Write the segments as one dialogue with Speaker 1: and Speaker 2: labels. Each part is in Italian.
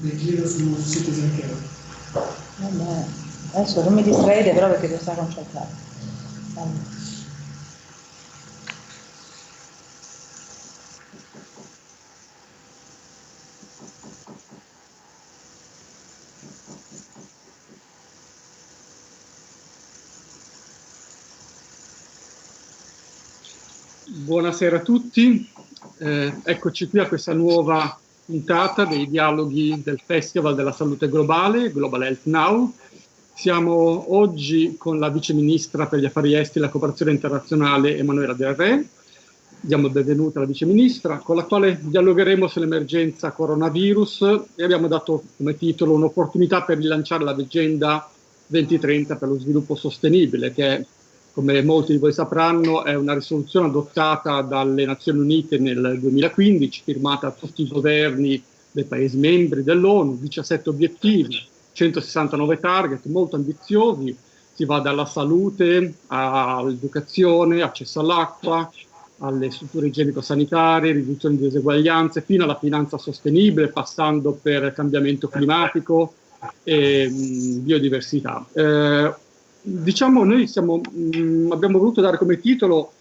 Speaker 1: giro sul sito Zinchero.
Speaker 2: Vabbè, adesso non mi distraete però perché devo stare concentrato. Allora.
Speaker 3: Buonasera a tutti, eh, eccoci qui a questa nuova puntata dei dialoghi del Festival della Salute Globale, Global Health Now. Siamo oggi con la Vice Ministra per gli Affari Esteri e la Cooperazione Internazionale Emanuela Del Re. Diamo il benvenuto alla Vice Ministra, con la quale dialogheremo sull'emergenza coronavirus e abbiamo dato come titolo un'opportunità per rilanciare l'agenda 2030 per lo sviluppo sostenibile, che è come molti di voi sapranno, è una risoluzione adottata dalle Nazioni Unite nel 2015, firmata da tutti i governi dei Paesi membri dell'ONU, 17 obiettivi, 169 target, molto ambiziosi, si va dalla salute all'educazione, accesso all'acqua, alle strutture igienico-sanitarie, riduzione di diseguaglianze, fino alla finanza sostenibile, passando per cambiamento climatico e mh, biodiversità. Eh, diciamo noi siamo, mh, mm, abbiamo voluto dare come titolo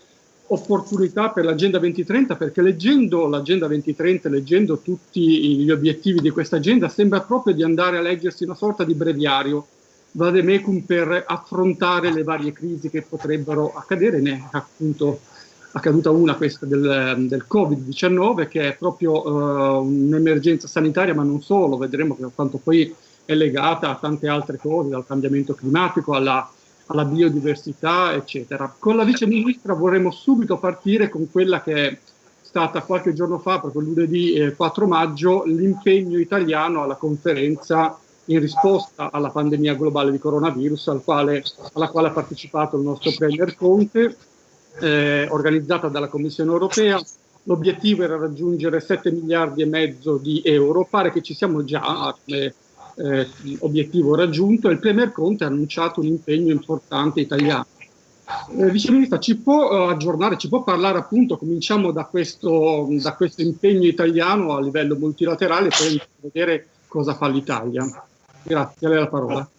Speaker 3: opportunità per l'Agenda 2030 perché leggendo l'Agenda 2030, leggendo tutti gli obiettivi di questa agenda, sembra proprio di andare a leggersi una sorta di breviario. Vademecum per affrontare le varie crisi che potrebbero accadere, ne è appunto accaduta una questa del, del Covid-19 che è proprio uh, un'emergenza sanitaria ma non solo, vedremo quanto poi è legata a tante altre cose, dal cambiamento climatico alla, alla biodiversità, eccetera. Con la Vice Ministra vorremmo subito partire con quella che è stata qualche giorno fa, proprio lunedì eh, 4 maggio, l'impegno italiano alla conferenza in risposta alla pandemia globale di coronavirus, al quale, alla quale ha partecipato il nostro Premier Conte, eh, organizzata dalla Commissione europea. L'obiettivo era raggiungere 7 miliardi e mezzo di euro, pare che ci siamo già, eh, eh, obiettivo raggiunto e il Premier Conte ha annunciato un impegno importante italiano. Eh, Vice Ministra, ci può uh, aggiornare, ci può parlare appunto, cominciamo da questo, da questo impegno italiano a livello multilaterale, poi vedere cosa fa l'Italia. Grazie, a lei la parola.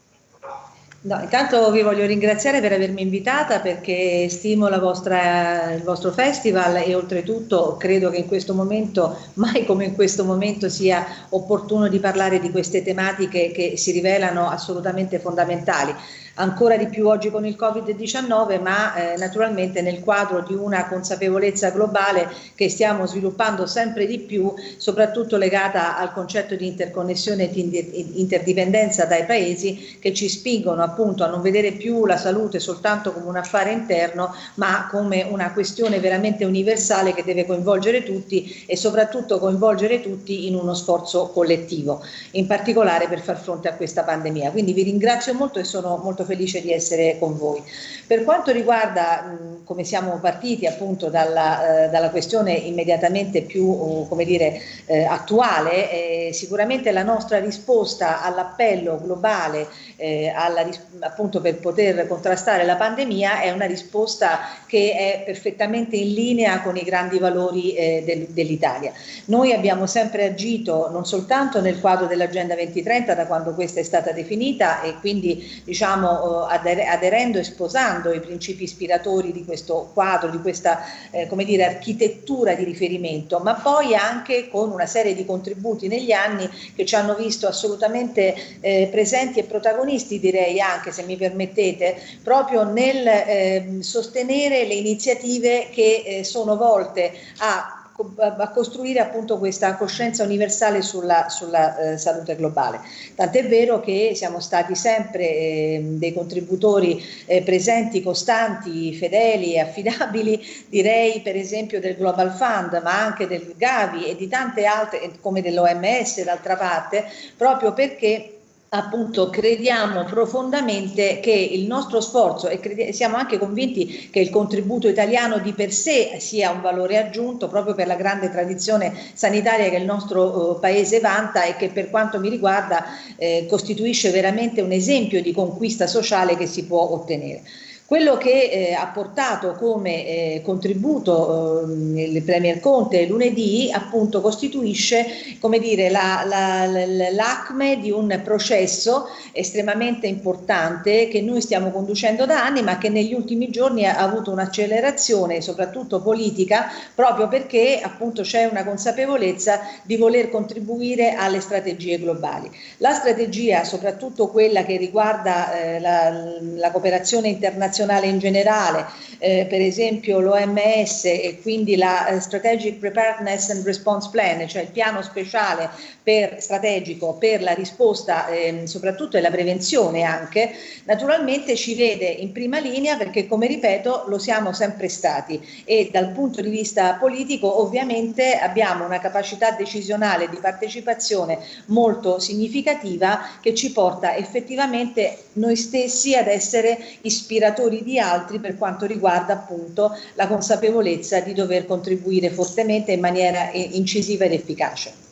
Speaker 2: No, intanto vi voglio ringraziare per avermi invitata perché stimo vostra, il vostro festival e oltretutto credo che in questo momento, mai come in questo momento, sia opportuno di parlare di queste tematiche che si rivelano assolutamente fondamentali ancora di più oggi con il Covid-19, ma eh, naturalmente nel quadro di una consapevolezza globale che stiamo sviluppando sempre di più, soprattutto legata al concetto di interconnessione e di interdipendenza dai paesi che ci spingono appunto a non vedere più la salute soltanto come un affare interno, ma come una questione veramente universale che deve coinvolgere tutti e soprattutto coinvolgere tutti in uno sforzo collettivo, in particolare per far fronte a questa pandemia. Quindi vi ringrazio molto e sono molto felice di essere con voi. Per quanto riguarda mh, come siamo partiti appunto dalla, eh, dalla questione immediatamente più uh, come dire, eh, attuale, eh, sicuramente la nostra risposta all'appello globale eh, alla, appunto per poter contrastare la pandemia è una risposta che è perfettamente in linea con i grandi valori eh, del, dell'Italia. Noi abbiamo sempre agito non soltanto nel quadro dell'Agenda 2030 da quando questa è stata definita e quindi diciamo eh, aderendo e sposando i principi ispiratori di questo quadro, di questa eh, come dire, architettura di riferimento, ma poi anche con una serie di contributi negli anni che ci hanno visto assolutamente eh, presenti e protagonisti, direi anche se mi permettete, proprio nel eh, sostenere le iniziative che eh, sono volte a a costruire appunto questa coscienza universale sulla, sulla eh, salute globale. Tant'è vero che siamo stati sempre eh, dei contributori eh, presenti, costanti, fedeli e affidabili, direi per esempio del Global Fund, ma anche del Gavi e di tante altre, come dell'OMS d'altra parte, proprio perché appunto crediamo profondamente che il nostro sforzo e siamo anche convinti che il contributo italiano di per sé sia un valore aggiunto proprio per la grande tradizione sanitaria che il nostro eh, paese vanta e che per quanto mi riguarda eh, costituisce veramente un esempio di conquista sociale che si può ottenere. Quello che eh, ha portato come eh, contributo eh, il Premier Conte lunedì appunto costituisce come dire l'acme la, di un processo estremamente importante che noi stiamo conducendo da anni ma che negli ultimi giorni ha avuto un'accelerazione soprattutto politica proprio perché appunto c'è una consapevolezza di voler contribuire alle strategie globali. La strategia soprattutto quella che riguarda eh, la, la cooperazione internazionale internazionale in generale, eh, per esempio l'OMS e quindi la eh, Strategic Preparedness and Response Plan, cioè il piano speciale per, strategico per la risposta eh, soprattutto e la prevenzione anche, naturalmente ci vede in prima linea perché come ripeto lo siamo sempre stati. E dal punto di vista politico ovviamente abbiamo una capacità decisionale di partecipazione molto significativa che ci porta effettivamente noi stessi ad essere ispiratori errori di altri per quanto riguarda appunto la consapevolezza di dover contribuire fortemente in maniera eh, incisiva ed efficace.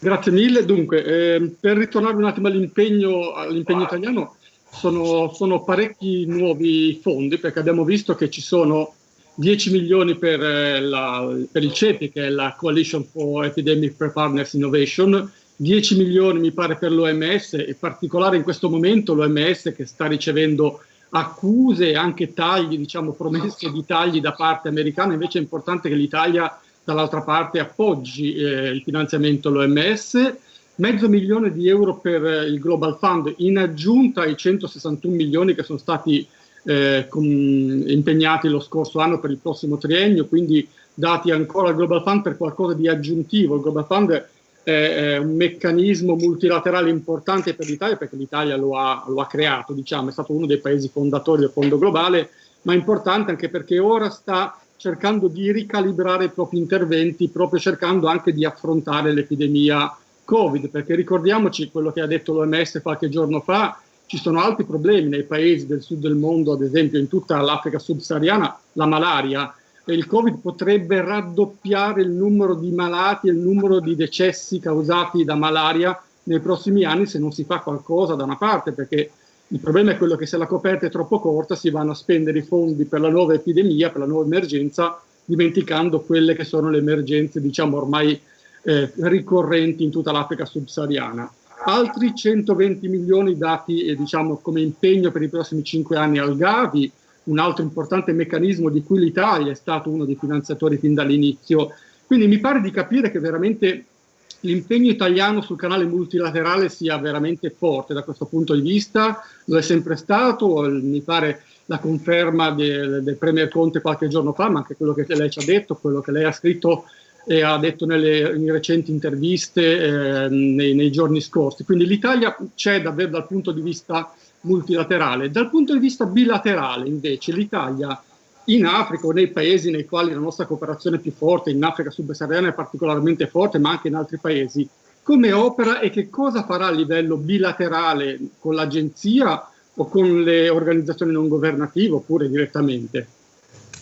Speaker 3: Grazie mille. Dunque, eh, per ritornare un attimo all'impegno all italiano, sono, sono, parecchi nuovi fondi perché abbiamo visto che ci sono 10 milioni per, eh, la, per il CEPI, che è la Coalition for Epidemic Preparedness Innovation, 10 milioni mi pare per l'OMS, in particolare in questo momento l'OMS che sta ricevendo accuse e anche tagli, diciamo promesse di tagli da parte americana, invece è importante che l'Italia dall'altra parte appoggi eh, il finanziamento all'OMS, mezzo milione di euro per il Global Fund. In aggiunta ai 161 milioni che sono stati eh, con, impegnati lo scorso anno per il prossimo triennio, quindi dati ancora al Global Fund per qualcosa di aggiuntivo. Il Global Fund è un meccanismo multilaterale importante per l'Italia perché l'Italia lo, lo ha, creato, diciamo, è stato uno dei paesi fondatori del Fondo Globale, ma importante anche perché ora sta cercando di ricalibrare i propri interventi, proprio cercando anche di affrontare l'epidemia Covid, perché ricordiamoci quello che ha detto l'OMS qualche giorno fa, ci sono altri problemi nei paesi del sud del mondo, ad esempio in tutta l'Africa subsahariana, la malaria, il Covid potrebbe raddoppiare il numero di malati e il numero di decessi causati da malaria nei prossimi anni se non si fa qualcosa da una parte, perché il problema è quello che se la coperta è troppo corta si vanno a spendere i fondi per la nuova epidemia, per la nuova emergenza, dimenticando quelle che sono le emergenze, diciamo, ormai eh, ricorrenti in tutta l'Africa subsahariana. Altri 120 milioni dati, eh, diciamo, come impegno per i prossimi 5 anni al Gavi, un altro importante meccanismo di cui l'Italia è stato uno dei finanziatori fin dall'inizio. Quindi mi pare di capire che veramente l'impegno italiano sul canale multilaterale sia veramente forte da questo punto di vista, lo è sempre stato, mi pare la conferma del, del Premier Conte qualche giorno fa, ma anche quello che lei ci ha detto, quello che lei ha scritto e ha detto nelle in recenti interviste eh, nei, nei giorni scorsi. Quindi l'Italia c'è davvero dal punto di vista multilaterale. Dal punto di vista bilaterale, invece, l'Italia in Africa o nei paesi nei quali la nostra cooperazione è più forte, in Africa subsahariana è particolarmente forte, ma anche in altri paesi, come opera e che cosa farà a livello bilaterale con l'agenzia o con le organizzazioni non governative oppure direttamente?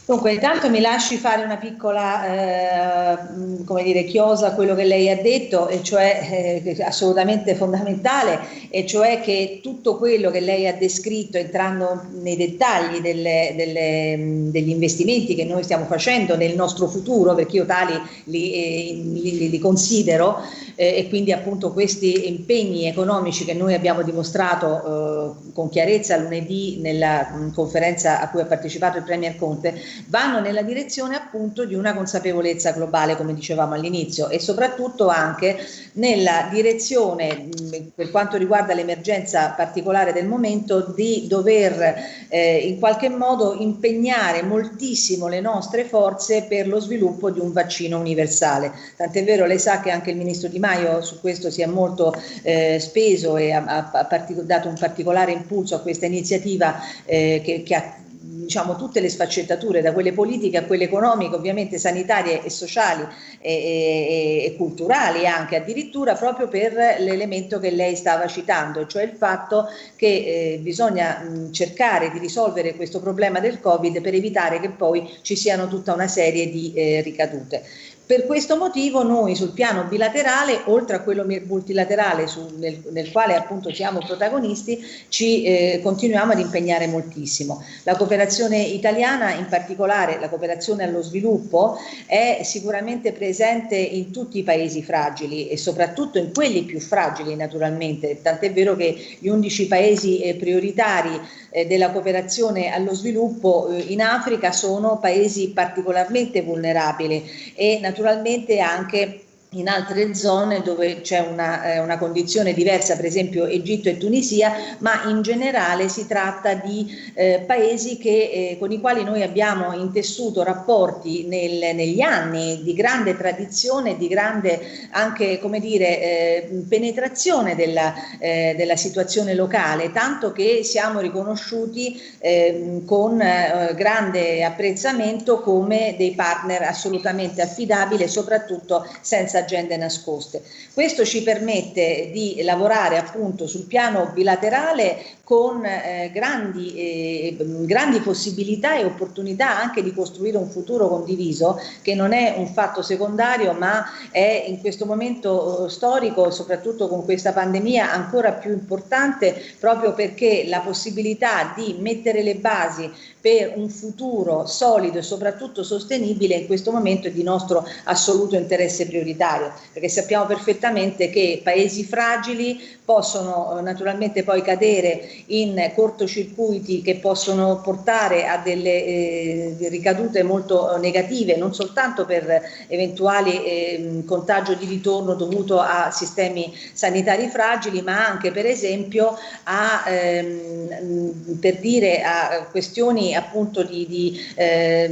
Speaker 2: Dunque, intanto mi lasci fare una piccola, eh, come dire, chiosa a quello che lei ha detto, e cioè eh, assolutamente fondamentale, e cioè che tutto quello che lei ha descritto, entrando nei dettagli delle, delle, degli investimenti che noi stiamo facendo nel nostro futuro, perché io tali li, eh, li, li considero, eh, e quindi appunto questi impegni economici che noi abbiamo dimostrato eh, con chiarezza lunedì nella mh, conferenza a cui ha partecipato il Premier Conte, vanno nella direzione appunto di una consapevolezza globale, come dicevamo all'inizio, e soprattutto anche nella direzione, per quanto riguarda l'emergenza particolare del momento, di dover eh, in qualche modo impegnare moltissimo le nostre forze per lo sviluppo di un vaccino universale. Tant'è vero, lei sa che anche il Ministro Di Maio su questo si è molto eh, speso e ha, ha, dato un particolare impulso a questa iniziativa eh, che, che ha diciamo, tutte le sfaccettature, da quelle politiche a quelle economiche, ovviamente sanitarie e sociali e, e, e culturali anche addirittura, proprio per l'elemento che lei stava citando, cioè il fatto che eh, bisogna mh, cercare di risolvere questo problema del Covid per evitare che poi ci siano tutta una serie di eh, ricadute. Per questo motivo noi sul piano bilaterale, oltre a quello multilaterale su, nel, nel, quale appunto siamo protagonisti, ci eh, continuiamo ad impegnare moltissimo. La cooperazione italiana, in particolare la cooperazione allo sviluppo, è sicuramente presente in tutti i paesi fragili e soprattutto in quelli più fragili naturalmente, tant'è vero che gli 11 paesi eh, prioritari eh, della cooperazione allo sviluppo eh, in Africa sono paesi particolarmente vulnerabili e naturalmente anche in altre zone dove c'è una, eh, una, condizione diversa, per esempio Egitto e Tunisia, ma in generale si tratta di eh, paesi che, eh, con i quali noi abbiamo intessuto rapporti nel, negli anni di grande tradizione, di grande anche come dire, eh, penetrazione della, eh, della, situazione locale, tanto che siamo riconosciuti ehm, con eh, grande apprezzamento come dei partner assolutamente affidabili soprattutto senza agende nascoste. Questo ci permette di lavorare appunto sul piano bilaterale con eh, grandi, eh, grandi possibilità e opportunità anche di costruire un futuro condiviso che non è un fatto secondario ma è in questo momento eh, storico, soprattutto con questa pandemia, ancora più importante proprio perché la possibilità di mettere le basi per un futuro solido e soprattutto sostenibile in questo momento è di nostro assoluto interesse prioritario, perché sappiamo perfettamente che paesi fragili possono eh, naturalmente poi cadere in cortocircuiti che possono portare a delle eh, ricadute molto negative, non soltanto per eventuali eh, contagio di ritorno dovuto a sistemi sanitari fragili, ma anche per esempio a, ehm, per dire, a questioni appunto di, di eh,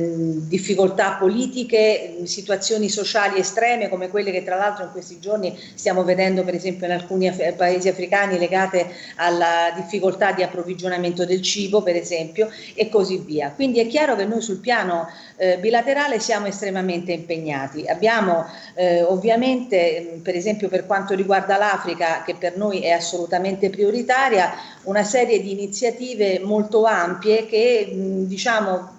Speaker 2: difficoltà politiche, situazioni sociali estreme come quelle che tra l'altro in questi giorni stiamo vedendo per esempio in alcuni paesi africani legate alla difficoltà di approvvigionamento del cibo per esempio e così via. Quindi è chiaro che noi sul piano eh, bilaterale siamo estremamente impegnati. Abbiamo eh, ovviamente per esempio per quanto riguarda l'Africa che per noi è assolutamente prioritaria una serie di iniziative molto ampie che diciamo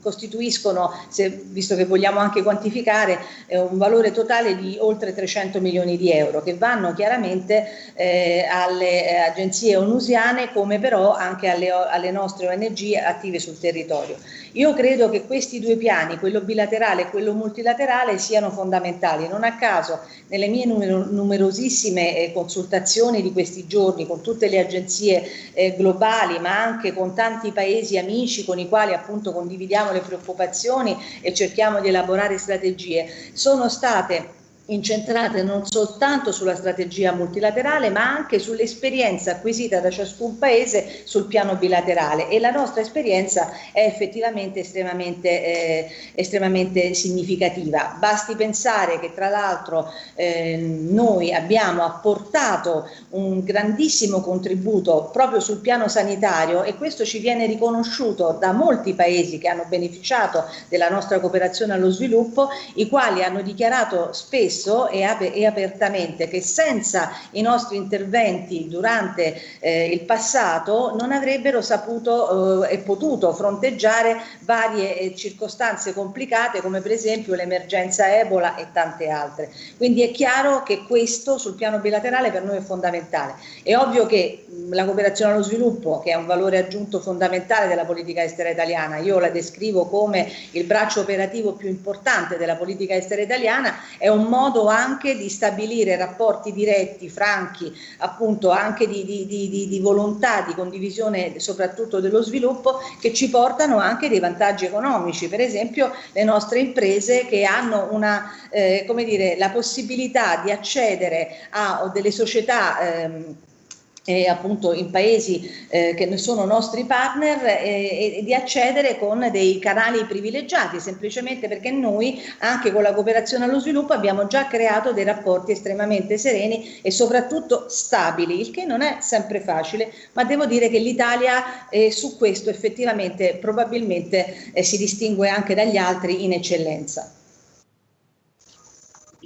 Speaker 2: costituiscono, se, visto che vogliamo anche quantificare, eh, un valore totale di oltre 300 milioni di euro che vanno chiaramente eh, alle eh, agenzie onusiane come però anche alle, alle nostre ONG attive sul territorio. Io credo che questi due piani, quello bilaterale e quello multilaterale, siano fondamentali. Non a caso, nelle mie numerosissime eh, consultazioni di questi giorni con tutte le agenzie eh, globali, ma anche con tanti paesi amici con i quali appunto condividiamo le preoccupazioni e cerchiamo di elaborare strategie, sono state incentrate non soltanto sulla strategia multilaterale ma anche sull'esperienza acquisita da ciascun paese sul piano bilaterale e la nostra esperienza è effettivamente estremamente, eh, estremamente significativa. Basti pensare che tra l'altro eh, noi abbiamo apportato un grandissimo contributo proprio sul piano sanitario e questo ci viene riconosciuto da molti paesi che hanno beneficiato della nostra cooperazione allo sviluppo, i quali hanno dichiarato spesso spesso e, ap e, apertamente che senza i nostri interventi durante eh, il passato non avrebbero saputo eh, e potuto fronteggiare varie eh, circostanze complicate come per esempio l'emergenza Ebola e tante altre. Quindi è chiaro che questo sul piano bilaterale per noi è fondamentale. È ovvio che mh, la cooperazione allo sviluppo, che è un valore aggiunto fondamentale della politica estera italiana, io la descrivo come il braccio operativo più importante della politica estera italiana, è un modo modo anche di stabilire rapporti diretti, franchi, appunto anche di, di, di, di, volontà di condivisione soprattutto dello sviluppo che ci portano anche dei vantaggi economici, per esempio le nostre imprese che hanno una, eh, come dire, la possibilità di accedere a delle società ehm, eh, appunto in paesi eh, che sono nostri partner eh, e di accedere con dei canali privilegiati semplicemente perché noi anche con la cooperazione allo sviluppo abbiamo già creato dei rapporti estremamente sereni e soprattutto stabili il che non è sempre facile ma devo dire che l'Italia eh, su questo effettivamente probabilmente eh, si distingue anche dagli altri in eccellenza.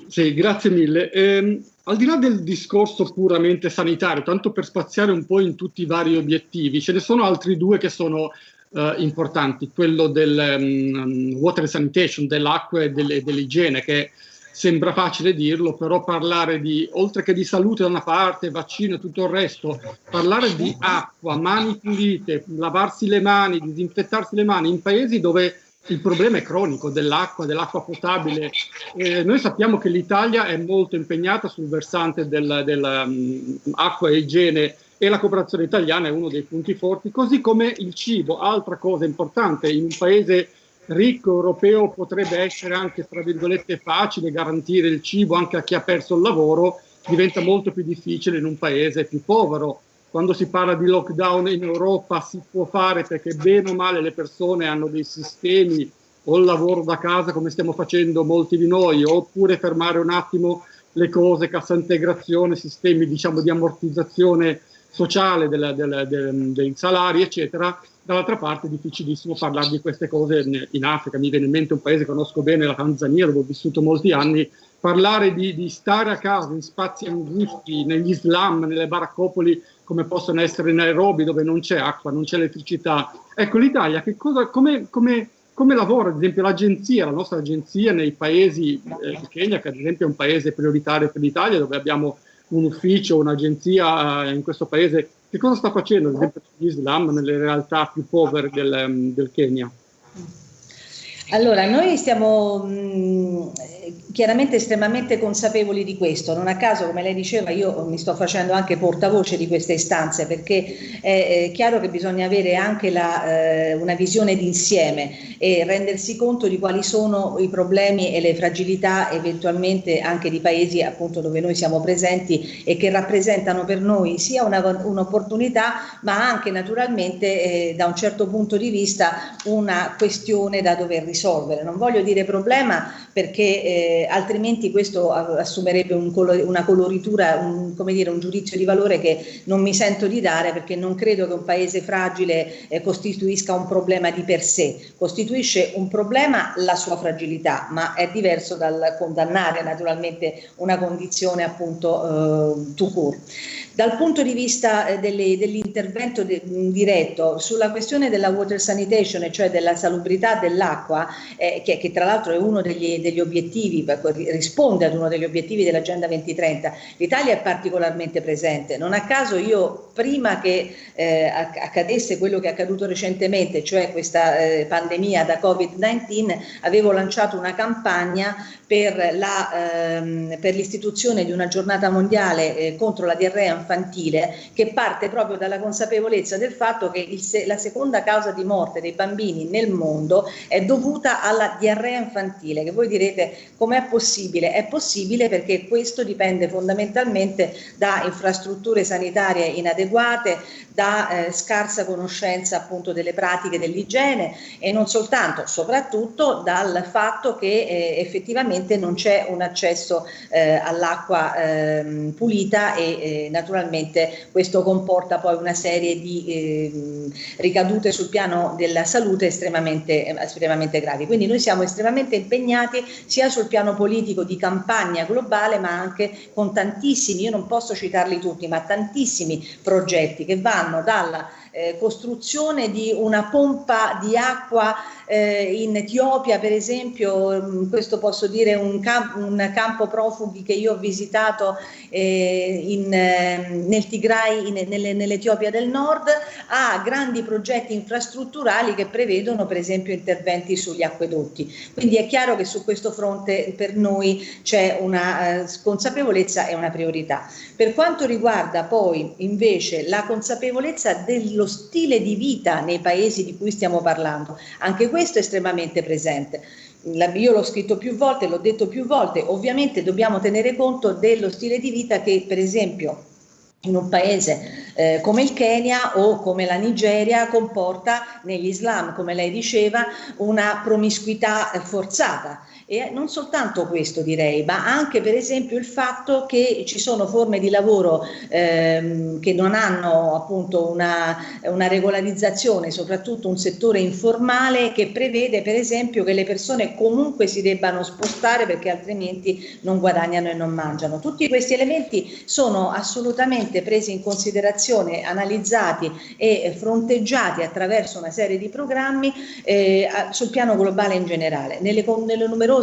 Speaker 3: Sì, grazie mille. Eh, al di là del discorso puramente sanitario, tanto per spaziare un po' in tutti i vari obiettivi, ce ne sono altri due che sono eh, importanti, quello del um, water sanitation, dell'acqua e dell'igiene, che sembra facile dirlo, però parlare di, oltre che di salute da una parte, vaccino e tutto il resto, parlare di acqua, mani pulite, lavarsi le mani, disinfettarsi le mani in paesi dove il problema è cronico dell'acqua, dell'acqua potabile. Eh, noi sappiamo che l'Italia è molto impegnata sul versante dell'acqua del, um, e igiene e la cooperazione italiana è uno dei punti forti, così come il cibo, altra cosa importante in un paese ricco europeo potrebbe essere anche, tra virgolette, facile garantire il cibo anche a chi ha perso il lavoro, diventa molto più difficile in un paese più povero. Quando si parla di lockdown in Europa si può fare perché bene o male le persone hanno dei sistemi o il lavoro da casa come stiamo facendo molti di noi, oppure fermare un attimo le cose, cassa integrazione, sistemi diciamo di ammortizzazione sociale del, del, del, dei salari, eccetera, dall'altra parte è difficilissimo parlare di queste cose in Africa, mi viene in mente un paese che conosco bene, la Tanzania, dove ho vissuto molti anni, parlare di, di stare a casa in spazi angusti, negli slam, nelle baraccopoli come possono essere Nairobi dove non c'è acqua, non c'è elettricità. Ecco l'Italia, come, come, come, lavora ad esempio l'agenzia, la nostra agenzia nei paesi, eh, il Kenya che ad esempio è un paese prioritario per l'Italia dove abbiamo un ufficio, un'agenzia eh, in questo paese che cosa sta facendo, ad esempio, l'Islam nelle realtà più povere del, del Kenya?
Speaker 2: Allora, noi stiamo mh, chiaramente estremamente consapevoli di questo, non a caso come lei diceva io mi sto facendo anche portavoce di queste istanze perché è, è chiaro che bisogna avere anche la, eh, una visione d'insieme e rendersi conto di quali sono i problemi e le fragilità eventualmente anche di paesi appunto dove noi siamo presenti e che rappresentano per noi sia un'opportunità ma anche naturalmente eh, da un certo punto di vista una questione da dover risolvere. Non voglio dire problema perché eh, altrimenti questo assumerebbe un color, una coloritura, un, come dire, un giudizio di valore che non mi sento di dare perché non credo che un paese fragile eh, costituisca un problema di per sé, costituisce un problema la sua fragilità, ma è diverso dal condannare naturalmente una condizione appunto eh, to cure. Dal punto di vista eh, dell'intervento de, diretto sulla questione della water sanitation, cioè della salubrità dell'acqua, eh, che, che, tra l'altro è uno degli, degli obiettivi, risponde ad uno degli obiettivi dell'Agenda 2030, l'Italia è particolarmente presente. Non a caso io, prima che eh, accadesse quello che è accaduto recentemente, cioè questa eh, pandemia da Covid-19, avevo lanciato una campagna per, ehm, l'istituzione di una giornata mondiale eh, contro la diarrea infantile che parte proprio dalla consapevolezza del fatto che il, la seconda causa di morte dei bambini nel mondo è dovuta alla diarrea infantile, che voi direte com'è possibile? È possibile perché questo dipende fondamentalmente da infrastrutture sanitarie inadeguate, da eh, scarsa conoscenza appunto delle pratiche dell'igiene e non soltanto, soprattutto dal fatto che eh, effettivamente non c'è un accesso eh, all'acqua ehm, pulita e naturalmente questo comporta poi una serie di ehm, ricadute sul piano della salute estremamente, estremamente gravi. Quindi noi siamo estremamente impegnati sia sul piano politico di campagna globale ma anche con tantissimi, io non posso citarli tutti, ma tantissimi progetti che vanno dalla eh, costruzione di una pompa di acqua eh, in Etiopia, per esempio, mm, questo posso dire un, camp un campo profughi che io ho visitato eh, in, ehm, nel Tigray, nell'Etiopia del Nord, a grandi progetti infrastrutturali che prevedono per esempio interventi sugli acquedotti. Quindi è chiaro che su questo fronte per noi c'è una eh, consapevolezza e una priorità. Per quanto riguarda poi invece la consapevolezza dello lo stile di vita nei paesi di cui stiamo parlando. Anche questo è estremamente presente. Io l'ho scritto più volte, l'ho detto più volte, ovviamente dobbiamo tenere conto dello stile di vita che per esempio in un paese eh, come il Kenya o come la Nigeria comporta negli Islam, come lei diceva, una promiscuità forzata e non soltanto questo direi, ma anche per esempio il fatto che ci sono forme di lavoro ehm, che non hanno appunto una, una, regolarizzazione, soprattutto un settore informale che prevede per esempio che le persone comunque si debbano spostare perché altrimenti non guadagnano e non mangiano. Tutti questi elementi sono assolutamente presi in considerazione analizzati e fronteggiati attraverso una serie di programmi eh, sul piano globale in generale. Nelle, nelle numerose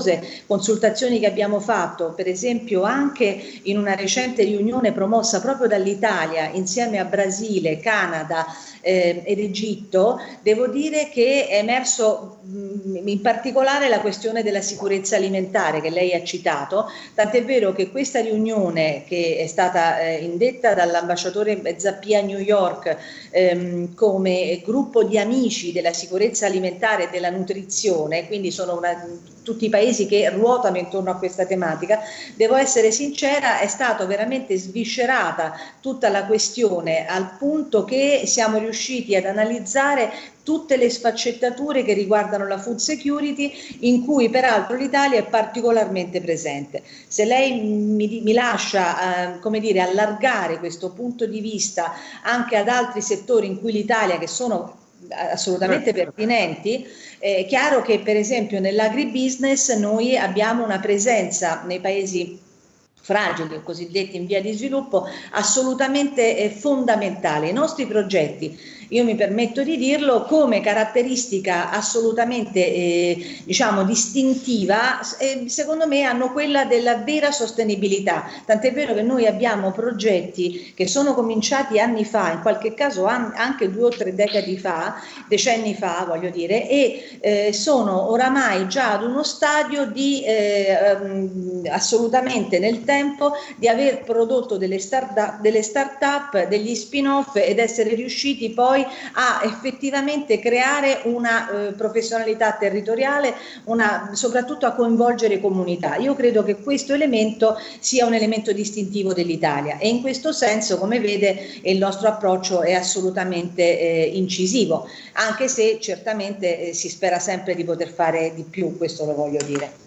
Speaker 2: consultazioni che abbiamo fatto, per esempio anche in una recente riunione promossa proprio dall'Italia insieme a Brasile, Canada, eh, ed Egitto, devo dire che è emerso mh, in particolare la questione della sicurezza alimentare che lei ha citato, tant'è vero che questa riunione che è stata eh, indetta dall'ambasciatore Zappia a New York ehm, come gruppo di amici della sicurezza alimentare e della nutrizione, quindi sono una, tutti i paesi che ruotano intorno a questa tematica, devo essere sincera, è stata veramente sviscerata tutta la questione al punto che siamo riusciti ad analizzare tutte le sfaccettature che riguardano la food security in cui peraltro l'Italia è particolarmente presente. Se lei mi, mi lascia eh, come dire, allargare questo punto di vista anche ad altri settori in cui l'Italia che sono assolutamente certo. pertinenti, è chiaro che per esempio nell'agribusiness noi abbiamo una presenza nei paesi fragili o cosiddetti in via di sviluppo assolutamente eh, fondamentale. I nostri progetti io mi permetto di dirlo, come caratteristica assolutamente eh, diciamo distintiva, eh, secondo me hanno quella della vera sostenibilità. Tant'è vero che noi abbiamo progetti che sono cominciati anni fa, in qualche caso an anche due o tre decadi fa, decenni fa voglio dire, e eh, sono oramai già ad uno stadio di um, assolutamente nel tempo di aver prodotto delle start-up, delle start degli spin-off ed essere riusciti poi poi a effettivamente creare una eh, professionalità territoriale, una, soprattutto a coinvolgere comunità. Io credo che questo elemento sia un elemento distintivo dell'Italia e in questo senso, come vede, il nostro approccio è assolutamente eh, incisivo, anche se certamente eh, si spera sempre di poter fare di più, questo lo voglio dire.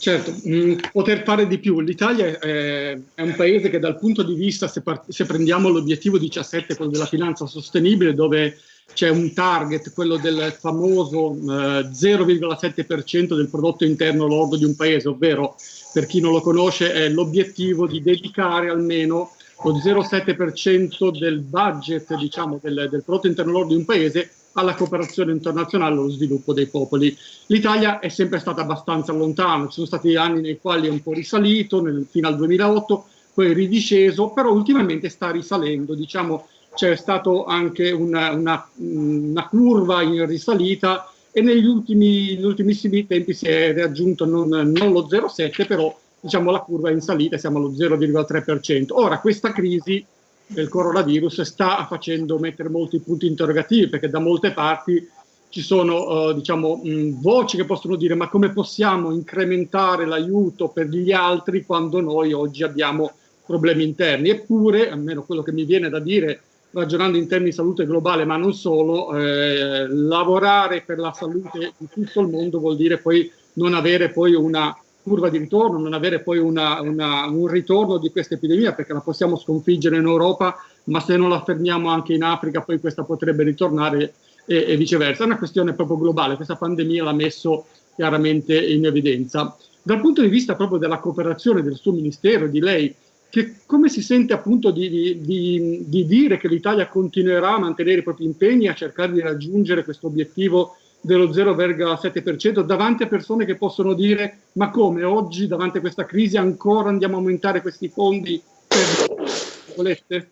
Speaker 3: Certo, mm, poter fare di più. L'Italia è, è, un paese che dal punto di vista, se, se prendiamo l'obiettivo 17, quello della finanza sostenibile, dove c'è un target, quello del famoso eh, 0,7% del prodotto interno lordo di un paese, ovvero, per chi non lo conosce, è l'obiettivo di dedicare almeno lo 0,7% del budget, diciamo, del, del prodotto interno lordo di un paese alla cooperazione internazionale e allo sviluppo dei popoli. L'Italia è sempre stata abbastanza lontana, ci sono stati anni nei quali è un po' risalito, nel, fino al 2008, poi ridisceso, però ultimamente sta risalendo, diciamo c'è stata anche una, una, una, curva in risalita e negli ultimi, ultimissimi tempi si è raggiunto non, non lo 0,7, però diciamo la curva è in salita, siamo allo 0,3%. Ora questa crisi del coronavirus sta facendo mettere molti punti interrogativi perché da molte parti ci sono uh, diciamo, mh, voci che possono dire ma come possiamo incrementare l'aiuto per gli altri quando noi oggi abbiamo problemi interni. Eppure, almeno quello che mi viene da dire ragionando in termini di salute globale, ma non solo, eh, lavorare per la salute di tutto il mondo vuol dire poi non avere poi una curva di ritorno, non avere poi una, una, un ritorno di questa epidemia, perché la possiamo sconfiggere in Europa, ma se non la fermiamo anche in Africa, poi questa potrebbe ritornare e, e viceversa. È una questione proprio globale, questa pandemia l'ha messo chiaramente in evidenza. Dal punto di vista proprio della cooperazione del suo ministero, di lei, che come si sente appunto di, di, di, di dire che l'Italia continuerà a mantenere i propri impegni, a cercare di raggiungere questo obiettivo dello 0,7% davanti a persone che possono dire ma come oggi davanti a questa crisi ancora andiamo a aumentare questi fondi per volete?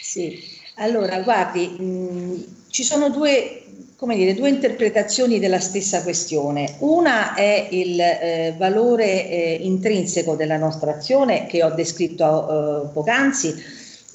Speaker 2: Sì, allora guardi, mh, ci sono due, dire, due interpretazioni della stessa questione. Una è il eh, valore eh, intrinseco della nostra azione che ho descritto eh, poc'anzi,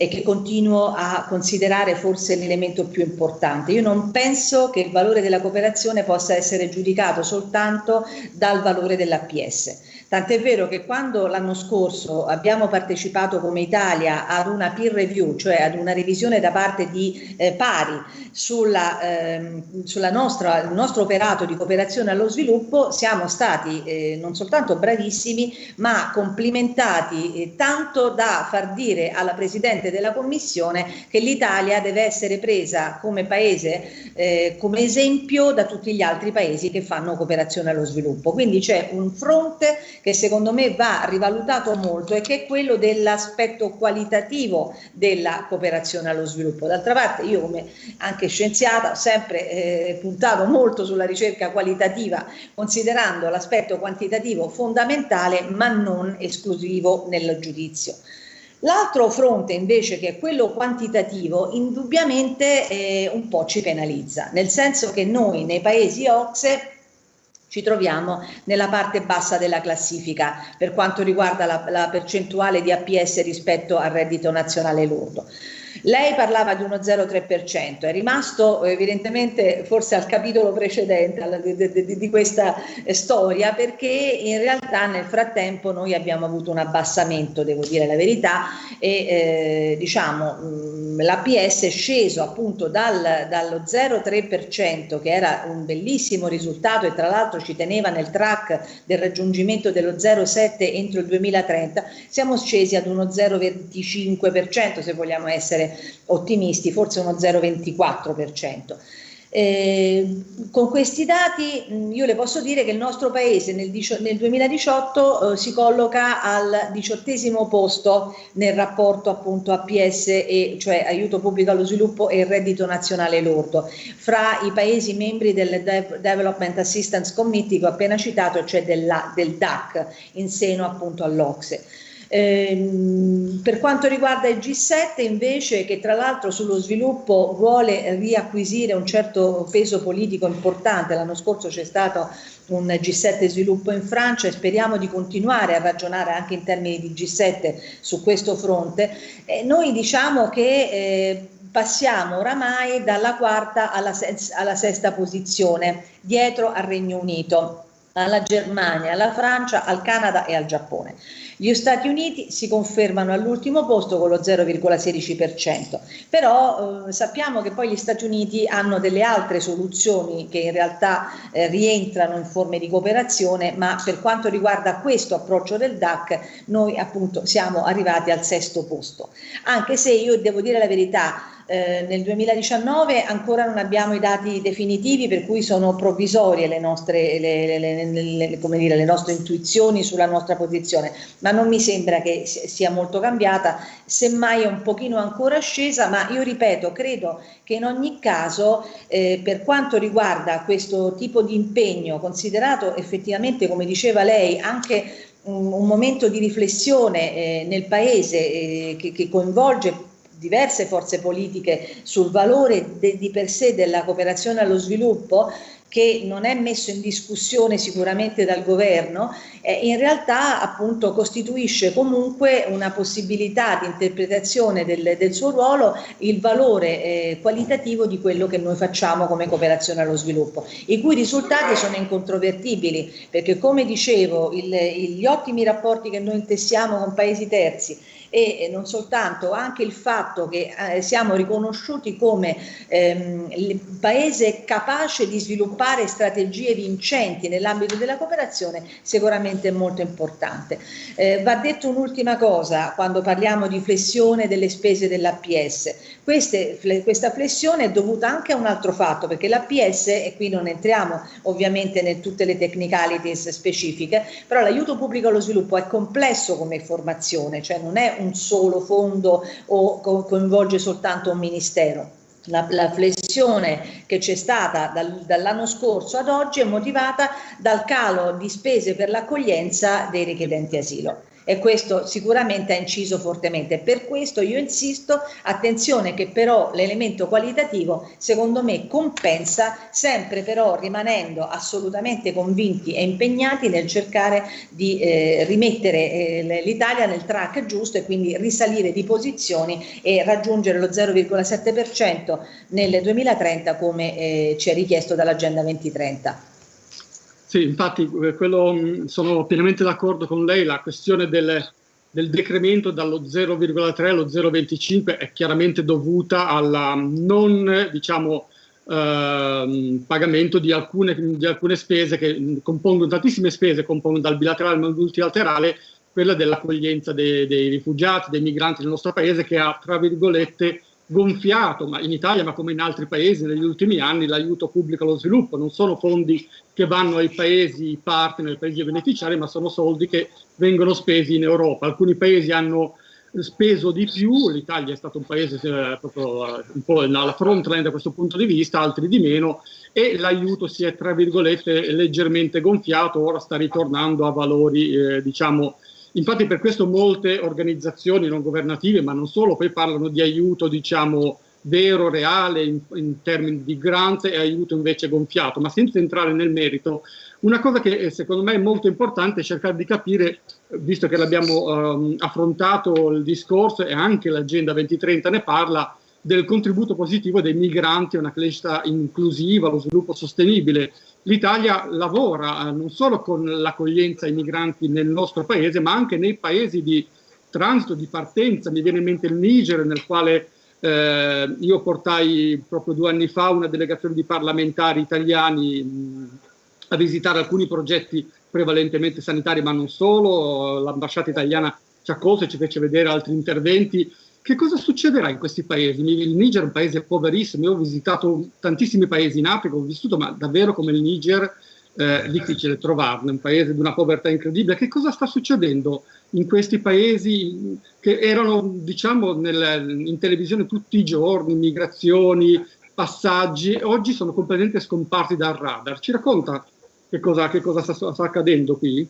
Speaker 2: e che continuo a considerare forse l'elemento più importante. Io non penso che il valore della cooperazione possa essere giudicato soltanto dal valore dell'APS. Tant'è vero che quando l'anno scorso abbiamo partecipato come Italia ad una peer review, cioè ad una revisione da parte di eh, pari sulla, ehm, sulla nostra, il nostro operato di cooperazione allo sviluppo, siamo stati eh, non soltanto bravissimi, ma complimentati eh, tanto da far dire alla Presidente della Commissione che l'Italia deve essere presa come paese, eh, come esempio da tutti gli altri paesi che fanno cooperazione allo sviluppo. Quindi c'è un fronte che secondo me va rivalutato molto e che è quello dell'aspetto qualitativo della cooperazione allo sviluppo. D'altra parte io come anche scienziata ho sempre eh, puntato molto sulla ricerca qualitativa considerando l'aspetto quantitativo fondamentale ma non esclusivo nel giudizio. L'altro fronte invece, che è quello quantitativo, indubbiamente eh, un po' ci penalizza, nel senso che noi nei paesi OXE ci troviamo nella parte bassa della classifica per quanto riguarda la, la percentuale di APS rispetto al reddito nazionale lordo. Lei parlava di uno 0,3%, è rimasto evidentemente forse al capitolo precedente di, questa storia perché in realtà nel frattempo noi abbiamo avuto un abbassamento, devo dire la verità, e eh, diciamo mm, l'APS è sceso appunto dal, dallo 0,3% che era un bellissimo risultato e tra l'altro ci teneva nel track del raggiungimento dello 0,7 entro il 2030, siamo scesi ad uno 0,25% se vogliamo essere ottimisti, forse uno 0,24%. Eh, con questi dati mh, io le posso dire che il nostro paese nel, nel 2018 eh, si colloca al diciottesimo posto nel rapporto appunto APS e cioè aiuto pubblico allo sviluppo e reddito nazionale lordo fra i paesi membri del De Development Assistance Committee che ho appena citato cioè della, del DAC in seno appunto all'Ocse. Ehm, per quanto riguarda il G7 invece che tra l'altro sullo sviluppo vuole riacquisire un certo peso politico importante, l'anno scorso c'è stato un G7 sviluppo in Francia e speriamo di continuare a ragionare anche in termini di G7 su questo fronte, eh, noi diciamo che eh, passiamo oramai dalla quarta alla, alla sesta posizione, dietro al Regno Unito alla Germania, alla Francia, al Canada e al Giappone. Gli Stati Uniti si confermano all'ultimo posto con lo 0,16%, però eh, sappiamo che poi gli Stati Uniti hanno delle altre soluzioni che in realtà eh, rientrano in forme di cooperazione, ma per quanto riguarda questo approccio del DAC noi appunto siamo arrivati al sesto posto, anche se io devo dire la verità, eh, nel 2019 ancora non abbiamo i dati definitivi per cui sono provvisorie le nostre, le, le, le, dire, le nostre intuizioni sulla nostra posizione, ma non mi sembra che sia molto cambiata, semmai è un pochino ancora scesa, ma io ripeto, credo che in ogni caso eh, per quanto riguarda questo tipo di impegno, considerato effettivamente, come diceva lei, anche un, momento di riflessione eh, nel Paese eh, che, che coinvolge diverse forze politiche sul valore de, di per sé della cooperazione allo sviluppo che non è messo in discussione sicuramente dal governo, eh, in realtà appunto costituisce comunque una possibilità di interpretazione del, del suo ruolo, il valore eh, qualitativo di quello che noi facciamo come cooperazione allo sviluppo, i cui risultati sono incontrovertibili, perché come dicevo il, gli ottimi rapporti che noi intessiamo con paesi terzi e non soltanto, anche il fatto che eh, siamo riconosciuti come ehm, paese capace di sviluppare strategie vincenti nell'ambito della cooperazione sicuramente è molto importante. Eh, va detto un'ultima cosa quando parliamo di flessione delle spese dell'APS. Questa flessione è dovuta anche a un altro fatto, perché l'APS, e qui non entriamo ovviamente in tutte le technicalities specifiche, però l'aiuto pubblico allo sviluppo è complesso come formazione, cioè non è un solo fondo o co coinvolge soltanto un ministero. La, la, flessione che c'è stata dal, dall'anno scorso ad oggi è motivata dal calo di spese per l'accoglienza dei richiedenti asilo e questo sicuramente ha inciso fortemente. Per questo io insisto, attenzione che però l'elemento qualitativo secondo me compensa sempre però rimanendo assolutamente convinti e impegnati nel cercare di eh, rimettere eh, l'Italia nel track giusto e quindi risalire di posizioni e raggiungere lo 0,7% nel 2030 come eh, ci è richiesto dall'Agenda 2030.
Speaker 3: Sì, infatti eh, quello, mm, sono pienamente d'accordo con lei, la questione del, del decremento dallo 0,3 allo 0,25 è chiaramente dovuta al non diciamo, eh, pagamento di alcune, di alcune, spese che compongono, tantissime spese compongono dal bilaterale al multilaterale, quella dell'accoglienza dei, dei rifugiati, dei migranti nel nostro paese che ha, tra virgolette, gonfiato, ma in Italia ma come in altri paesi negli ultimi anni, l'aiuto pubblico allo sviluppo. Non sono fondi che vanno ai paesi partner, ai paesi beneficiari, ma sono soldi che vengono spesi in Europa. Alcuni paesi hanno speso di più, l'Italia è stato un paese eh, proprio eh, un po' alla frontline da questo punto di vista, altri di meno, e l'aiuto si è tra virgolette leggermente gonfiato, ora sta ritornando a valori eh, diciamo Infatti per questo molte organizzazioni non governative, ma non solo, poi parlano di aiuto, diciamo, vero, reale, in, in termini di grant e aiuto invece gonfiato, ma senza entrare nel merito. Una cosa che eh, secondo me è molto importante è cercare di capire, visto che l'abbiamo um, affrontato il discorso e anche l'Agenda 2030 ne parla, del contributo positivo dei migranti a una crescita inclusiva, allo sviluppo sostenibile l'Italia lavora eh, non solo con l'accoglienza ai migranti nel nostro paese, ma anche nei paesi di transito, di partenza. Mi viene in mente il Niger, nel quale eh, io portai proprio due anni fa una delegazione di parlamentari italiani mh, a visitare alcuni progetti prevalentemente sanitari, ma non solo. L'ambasciata italiana ci accolse e ci fece vedere altri interventi che cosa succederà in questi paesi? Il Niger è un paese poverissimo, io ho visitato tantissimi paesi in Africa, ho vissuto, ma davvero come il Niger eh, difficile trovarne, un paese di una povertà incredibile. Che cosa sta succedendo in questi paesi che erano, diciamo, nel, in televisione tutti i giorni, migrazioni, passaggi, oggi sono completamente scomparsi dal radar. Ci racconta che cosa, che cosa sta, sta accadendo qui?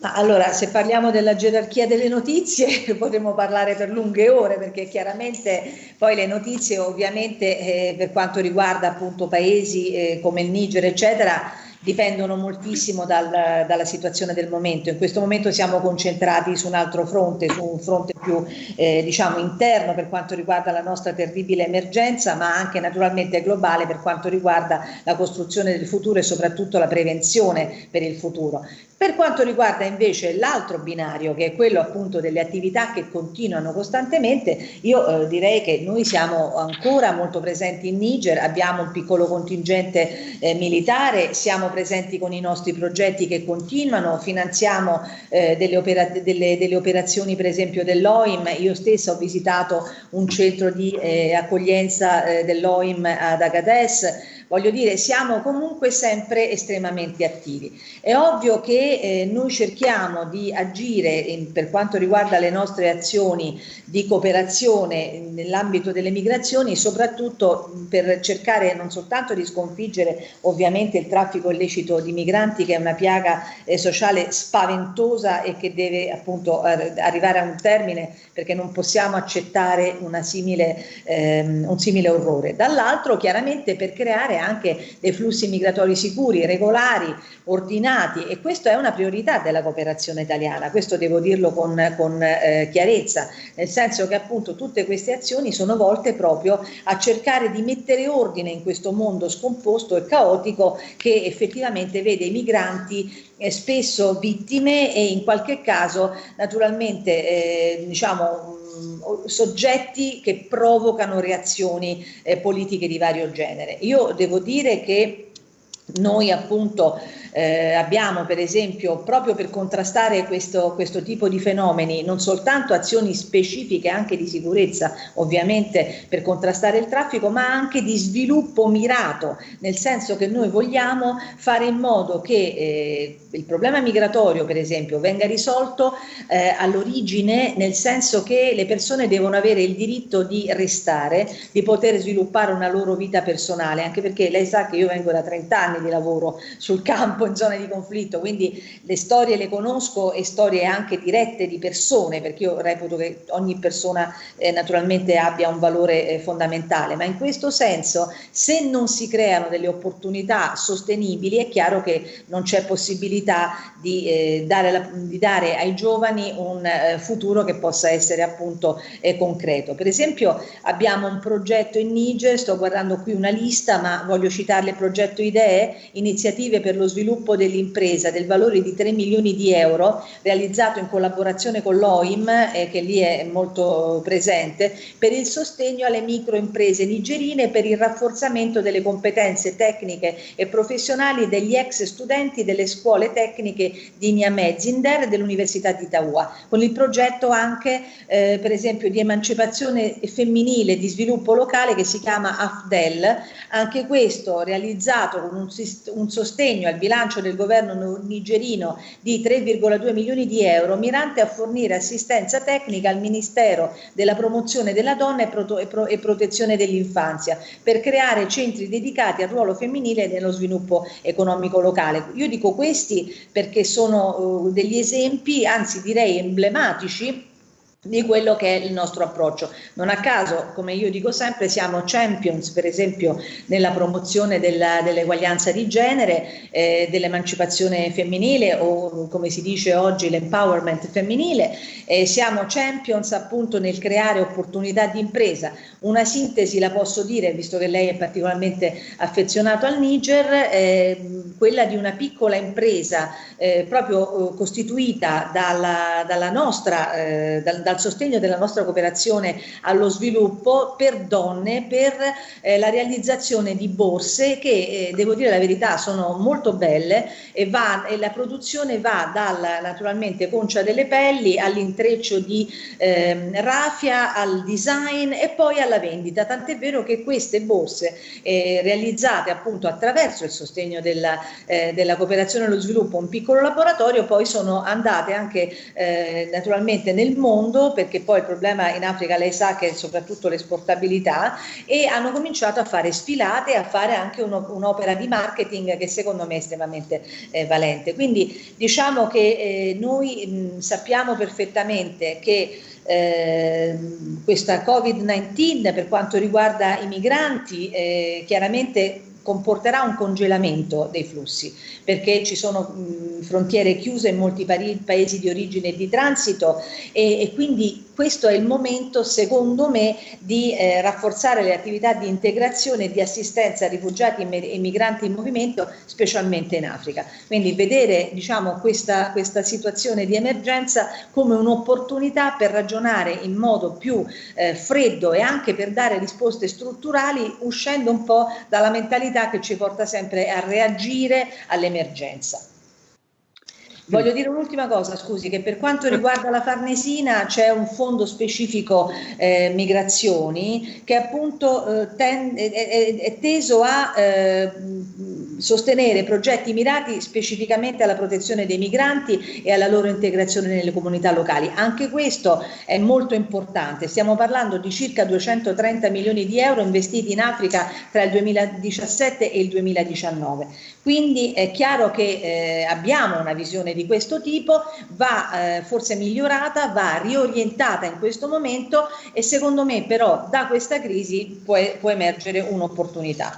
Speaker 2: Allora, se parliamo della gerarchia delle notizie potremmo parlare per lunghe ore perché chiaramente poi le notizie ovviamente eh, per quanto riguarda appunto paesi eh, come il Niger eccetera dipendono moltissimo dal, dalla situazione del momento. In questo momento siamo concentrati su un altro fronte, su un fronte più eh, diciamo interno per quanto riguarda la nostra terribile emergenza, ma anche naturalmente globale per quanto riguarda la costruzione del futuro e soprattutto la prevenzione per il futuro. Per quanto riguarda invece l'altro binario, che è quello appunto delle attività che continuano costantemente, io eh, direi che noi siamo ancora molto presenti in Niger, abbiamo un piccolo contingente eh, militare, siamo presenti con i nostri progetti che continuano, finanziamo eh, delle, opera delle, delle, operazioni per esempio dell'OIM, io stessa ho visitato un centro di eh, accoglienza eh, dell'OIM ad Agadez, Voglio dire, siamo comunque sempre estremamente attivi. È ovvio che eh, noi cerchiamo di agire in, per quanto riguarda le nostre azioni di cooperazione nell'ambito delle migrazioni, soprattutto per cercare non soltanto di sconfiggere ovviamente il traffico illecito di migranti, che è una piaga eh, sociale spaventosa e che deve appunto arrivare a un termine perché non possiamo accettare simile, ehm, un simile orrore. Dall'altro chiaramente per creare anche dei flussi migratori sicuri, regolari, ordinati e questa è una priorità della cooperazione italiana, questo devo dirlo con, con eh, chiarezza, nel senso che appunto tutte queste azioni sono volte proprio a cercare di mettere ordine in questo mondo scomposto e caotico che effettivamente vede i migranti eh, spesso vittime e in qualche caso naturalmente eh, diciamo soggetti che provocano reazioni eh, politiche di vario genere. Io devo dire che noi appunto eh, abbiamo per esempio proprio per contrastare questo, questo, tipo di fenomeni non soltanto azioni specifiche anche di sicurezza ovviamente per contrastare il traffico ma anche di sviluppo mirato nel senso che noi vogliamo fare in modo che eh, il problema migratorio per esempio venga risolto eh, all'origine nel senso che le persone devono avere il diritto di restare, di poter sviluppare una loro vita personale anche perché lei sa che io vengo da 30 anni di lavoro sul campo in zone di conflitto, quindi le storie le conosco e storie anche dirette di persone, perché io reputo che ogni persona eh, naturalmente abbia un valore eh, fondamentale, ma in questo senso se non si creano delle opportunità sostenibili è chiaro che non c'è possibilità di, eh, dare la, di, dare ai giovani un eh, futuro che possa essere appunto eh, concreto. Per esempio abbiamo un progetto in Niger, sto guardando qui una lista, ma voglio citarle il progetto IDEE iniziative per lo sviluppo dell'impresa del valore di 3 milioni di euro realizzato in collaborazione con l'OIM eh, che lì è molto presente per il sostegno alle microimprese nigerine per il rafforzamento delle competenze tecniche e professionali degli ex studenti delle scuole tecniche di Niamey Zinder dell'Università di Taua con il progetto anche eh, per esempio di emancipazione femminile di sviluppo locale che si chiama AFDEL. Anche questo realizzato con un, un sostegno al bilancio del governo nigerino di 3,2 milioni di euro mirante a fornire assistenza tecnica al Ministero della promozione della donna e, pro e, pro protezione dell'infanzia per creare centri dedicati al ruolo femminile nello sviluppo economico locale. Io dico questi perché sono uh, degli esempi, anzi direi emblematici di quello che è il nostro approccio. Non a caso, come io dico sempre, siamo champions, per esempio, nella promozione dell'eguaglianza di genere, eh, dell'emancipazione femminile o come si dice oggi l'empowerment femminile, eh, siamo champions appunto nel creare opportunità di impresa. Una sintesi la posso dire, visto che lei è particolarmente affezionato al Niger, eh, quella di una piccola impresa eh, proprio eh, costituita dalla, dalla nostra, eh, dal, dal al sostegno della nostra cooperazione allo sviluppo per donne, per eh, la realizzazione di borse che, eh, devo dire la verità, sono molto belle e, va, e la produzione va dalla naturalmente concia delle pelli all'intreccio di eh, raffia, al design e poi alla vendita, tant'è vero che queste borse eh, realizzate appunto attraverso il sostegno della, eh, della cooperazione allo sviluppo, un piccolo laboratorio, poi sono andate anche eh, naturalmente nel mondo perché poi il problema in Africa lei sa che è soprattutto l'esportabilità e hanno cominciato a fare sfilate e a fare anche un'opera di marketing che secondo me è estremamente eh, valente. Quindi diciamo che eh, noi mh, sappiamo perfettamente che eh, questa Covid-19 per quanto riguarda i migranti eh, chiaramente comporterà un congelamento dei flussi perché ci sono mh, frontiere chiuse in molti paesi di origine e di transito e, e quindi questo è il momento, secondo me, di eh, rafforzare le attività di integrazione e di assistenza a rifugiati e migranti in movimento, specialmente in Africa. Quindi vedere diciamo, questa, questa situazione di emergenza come un'opportunità per ragionare in modo più eh, freddo e anche per dare risposte strutturali uscendo un po' dalla mentalità che ci porta sempre a reagire all'emergenza. Voglio dire un'ultima cosa, scusi, che per quanto riguarda la Farnesina c'è un fondo specifico eh, migrazioni che appunto eh, ten, è, è, teso a eh, sostenere progetti mirati specificamente alla protezione dei migranti e alla loro integrazione nelle comunità locali. Anche questo è molto importante, stiamo parlando di circa 230 milioni di euro investiti in Africa tra il 2017 e il 2019. Quindi è chiaro che eh, abbiamo una visione di questo tipo, va eh, forse migliorata, va riorientata in questo momento e secondo me però da questa crisi può, può emergere un'opportunità.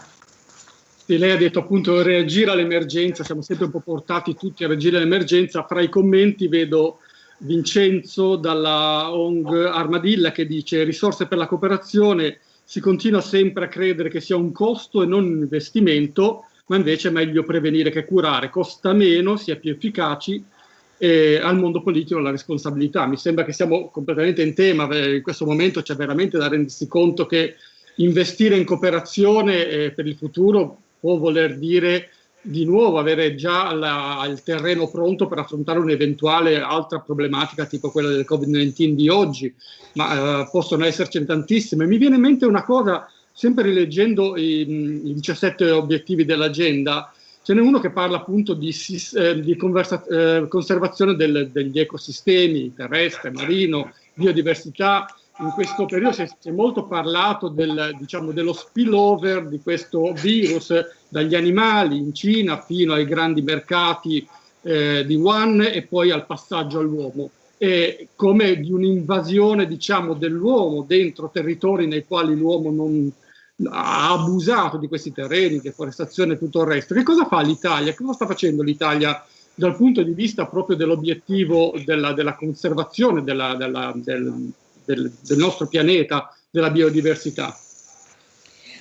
Speaker 3: Sì, lei ha detto appunto reagire all'emergenza, siamo sempre un po' portati tutti a reagire all'emergenza, fra i commenti vedo Vincenzo dalla ONG Armadilla che dice risorse per la cooperazione, si continua sempre a credere che sia un costo e non un investimento, ma invece è meglio prevenire che curare, costa meno, si è più efficaci e al mondo politico la responsabilità. Mi sembra che siamo completamente in tema, in questo momento c'è veramente da rendersi conto che investire in cooperazione eh, per il futuro può voler dire di nuovo avere già la, il terreno pronto per affrontare un'eventuale altra problematica tipo quella del Covid-19 di oggi, ma eh, possono essercene tantissime. Mi viene in mente una cosa sempre rileggendo i, i 17 obiettivi dell'agenda, ce n'è uno che parla appunto di, eh, di eh, conservazione del, degli ecosistemi terrestre, marino, biodiversità. In questo periodo si è, si è molto parlato del, diciamo, dello spillover di questo virus dagli animali in Cina fino ai grandi mercati eh, di Wuhan e poi al passaggio all'uomo eh, come di un'invasione diciamo, dell'uomo dentro territori nei quali l'uomo non, ha abusato di questi terreni, deforestazione e tutto il resto. Che cosa fa l'Italia? Cosa sta facendo l'Italia dal punto di vista proprio dell'obiettivo della, della, conservazione della, della, del, del, del nostro pianeta, della biodiversità?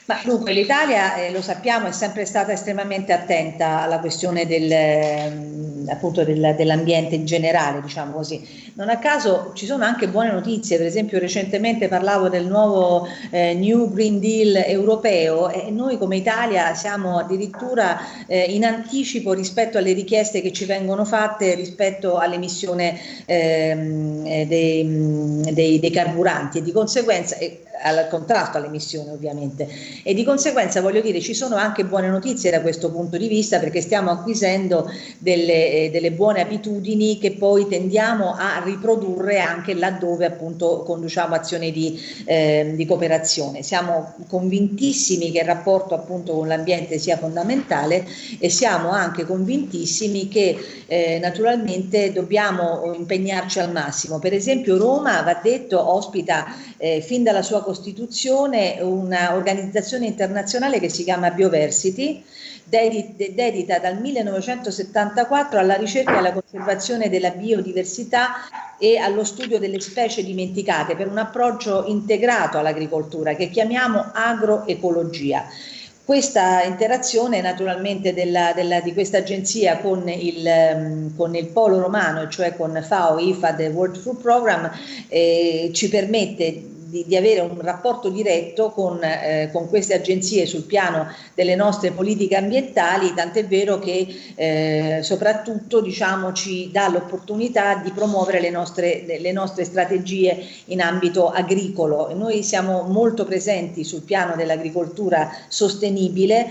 Speaker 2: Ma dunque l'Italia, eh, lo sappiamo, è sempre stata estremamente attenta alla questione del, ehm, del, dell'ambiente in generale, diciamo così. Non a caso ci sono anche buone notizie, per esempio recentemente parlavo del nuovo eh, New Green Deal europeo e noi come Italia siamo addirittura eh, in anticipo rispetto alle richieste che ci vengono fatte rispetto all'emissione ehm, dei, dei, dei, carburanti e di conseguenza al contrasto all'emissione ovviamente e di conseguenza voglio dire ci sono anche buone notizie da questo punto di vista perché stiamo acquisendo delle, eh, delle buone abitudini che poi tendiamo a riprodurre anche laddove appunto conduciamo azioni di, eh, di cooperazione. Siamo convintissimi che il rapporto appunto con l'ambiente sia fondamentale e siamo anche convintissimi che eh, naturalmente dobbiamo impegnarci al massimo. Per esempio Roma, va detto, ospita eh, fin dalla sua costituzione un'organizzazione internazionale che si chiama Bioversity, dedita dal 1974 alla ricerca e alla conservazione della biodiversità e allo studio delle specie dimenticate per un approccio integrato all'agricoltura che chiamiamo agroecologia. Questa interazione naturalmente della, della, di questa agenzia con il, con il, polo romano, cioè con FAO, IFAD World Food Program, eh, ci permette di, di, avere un rapporto diretto con, eh, con, queste agenzie sul piano delle nostre politiche ambientali, tant'è vero che eh, soprattutto diciamo, ci dà l'opportunità di promuovere le nostre, le nostre strategie in ambito agricolo. Noi siamo molto presenti sul piano dell'agricoltura sostenibile,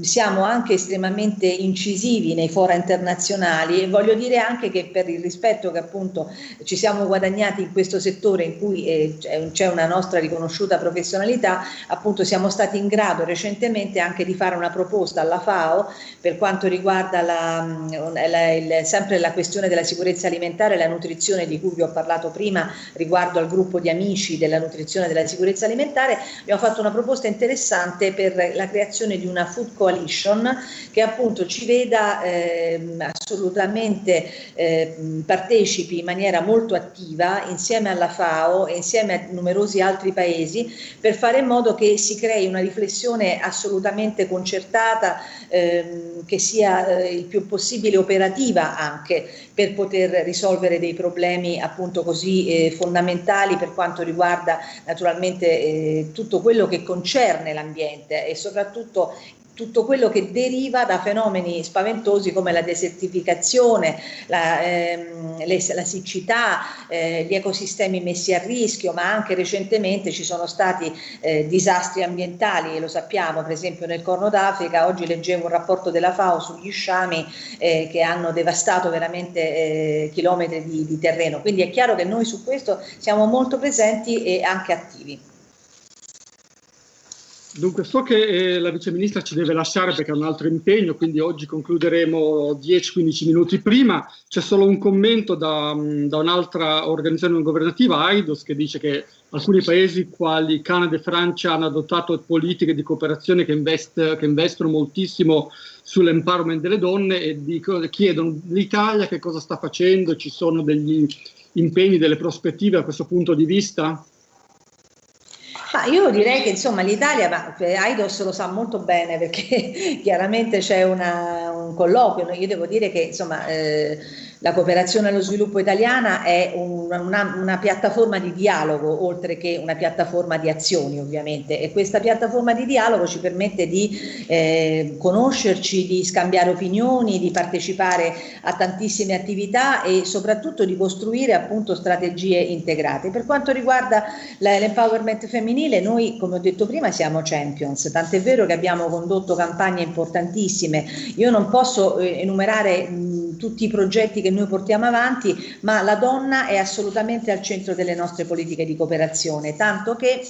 Speaker 2: siamo anche estremamente incisivi nei fora internazionali e voglio dire anche che per il rispetto che appunto ci siamo guadagnati in questo settore in cui eh, c'è una nostra riconosciuta professionalità, appunto siamo stati in grado recentemente anche di fare una proposta alla FAO per quanto riguarda la, la, il, sempre la questione della sicurezza alimentare e la nutrizione di cui vi ho parlato prima riguardo al gruppo di amici della nutrizione e della sicurezza alimentare, abbiamo fatto una proposta interessante per la creazione di una food coalition che appunto ci veda eh, assolutamente eh, partecipi in maniera molto attiva insieme alla FAO e insieme a numerosi altri paesi per fare in modo che si crei una riflessione assolutamente concertata ehm, che sia eh, il più possibile operativa anche per poter risolvere dei problemi appunto così eh, fondamentali per quanto riguarda naturalmente eh, tutto quello che concerne l'ambiente e soprattutto tutto quello che deriva da fenomeni spaventosi come la desertificazione, la, ehm, le, la siccità, eh, gli ecosistemi messi a rischio, ma anche recentemente ci sono stati eh, disastri ambientali, lo sappiamo, per esempio nel Corno d'Africa, oggi leggevo un rapporto della FAO sugli sciami eh, che hanno devastato veramente eh, chilometri di, di terreno, quindi è chiaro che noi su questo siamo molto presenti e anche attivi.
Speaker 3: Dunque, so che eh, la Vice Ministra ci deve lasciare perché ha un altro impegno, quindi oggi concluderemo 10-15 minuti prima. C'è solo un commento da, mm, da un'altra organizzazione non governativa, AIDOS, che dice che alcuni paesi quali Canada e Francia hanno adottato politiche di cooperazione che, invest, che investono moltissimo sull'empowerment delle donne e dico, chiedono l'Italia che cosa sta facendo, ci sono degli impegni, delle prospettive a questo punto di vista?
Speaker 2: Ma io direi che insomma l'Italia, ma eh, Aidos lo sa molto bene perché chiaramente c'è un colloquio, io devo dire che insomma eh, la cooperazione allo sviluppo italiana è una, una, una, piattaforma di dialogo oltre che una piattaforma di azioni ovviamente. E questa piattaforma di dialogo ci permette di eh, conoscerci, di scambiare opinioni, di partecipare a tantissime attività e soprattutto di costruire appunto strategie integrate. Per quanto riguarda l'empowerment femminile noi come ho detto prima siamo champions, tant'è vero che abbiamo condotto campagne importantissime, io non posso eh, enumerare mh, tutti i progetti che che noi portiamo avanti, ma la donna è assolutamente al centro delle nostre politiche di cooperazione, tanto che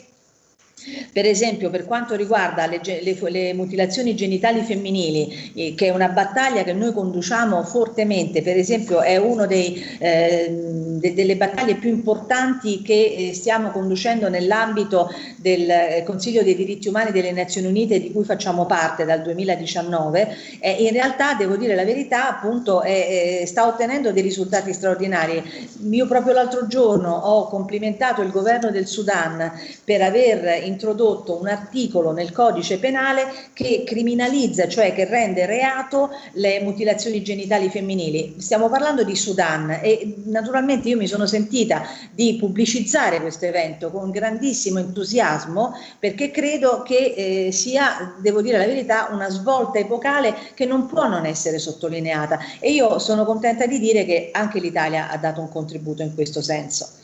Speaker 2: per esempio per quanto riguarda le, le, le, mutilazioni genitali femminili, eh, che è una battaglia che noi conduciamo fortemente, per esempio è una eh, de, delle battaglie più importanti che eh, stiamo conducendo nell'ambito del eh, Consiglio dei diritti umani delle Nazioni Unite di cui facciamo parte dal 2019, eh, in realtà devo dire la verità appunto sta ottenendo dei risultati straordinari. Io proprio l'altro giorno ho complimentato il governo del Sudan per aver introdotto un articolo nel codice penale che criminalizza, cioè che rende reato le mutilazioni genitali femminili. Stiamo parlando di Sudan e naturalmente io mi sono sentita di pubblicizzare questo evento con grandissimo entusiasmo perché credo che eh, sia, devo dire la verità, una svolta epocale che non può non essere sottolineata e io sono contenta di dire che anche l'Italia ha dato un contributo in questo senso.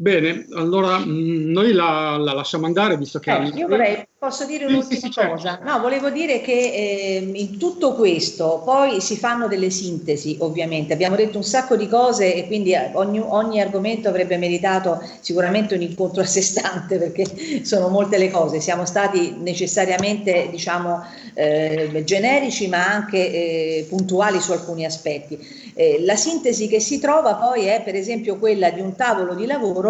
Speaker 3: Bene, allora mh, mm, noi la, la, lasciamo andare visto che...
Speaker 2: Eh, io vorrei, posso dire un'ultima sì, sì, certo. cosa? No, volevo dire che eh, in tutto questo poi si fanno delle sintesi ovviamente, abbiamo detto un sacco di cose e quindi ogni, ogni argomento avrebbe meritato sicuramente un incontro a sé stante perché sono molte le cose, siamo stati necessariamente diciamo eh, generici ma anche eh, puntuali su alcuni aspetti. Eh, la sintesi che si trova poi è per esempio quella di un tavolo di lavoro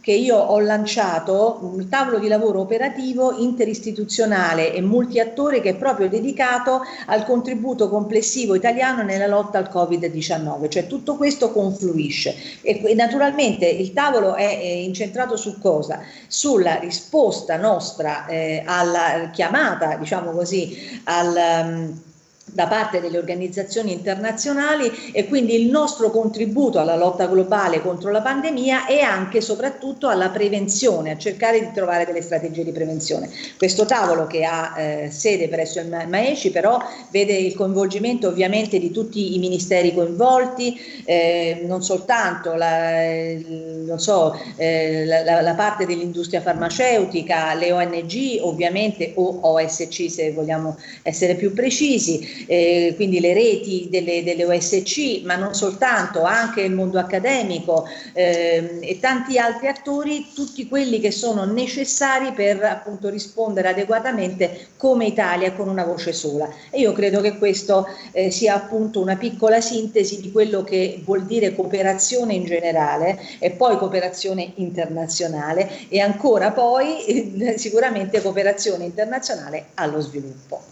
Speaker 2: che io ho lanciato, un tavolo di lavoro operativo interistituzionale e multiattore che è proprio dedicato al contributo complessivo italiano nella lotta al Covid-19, cioè tutto questo confluisce e, naturalmente il tavolo è, è, incentrato su cosa? Sulla risposta nostra eh, alla chiamata, diciamo così, al... Um, da parte delle organizzazioni internazionali e quindi il nostro contributo alla lotta globale contro la pandemia e anche e soprattutto alla prevenzione, a cercare di trovare delle strategie di prevenzione. Questo tavolo che ha eh, sede presso il Maeci però vede il coinvolgimento ovviamente di tutti i ministeri coinvolti, eh, non soltanto la, non so, eh, la, la parte dell'industria farmaceutica, le ONG ovviamente o OSC se vogliamo essere più precisi, eh, quindi le reti delle, delle, OSC, ma non soltanto, anche il mondo accademico eh, e tanti altri attori, tutti quelli che sono necessari per appunto rispondere adeguatamente come Italia con una voce sola. E io credo che questo eh, sia appunto una piccola sintesi di quello che vuol dire cooperazione in generale e poi cooperazione internazionale e ancora poi eh, sicuramente cooperazione internazionale allo sviluppo.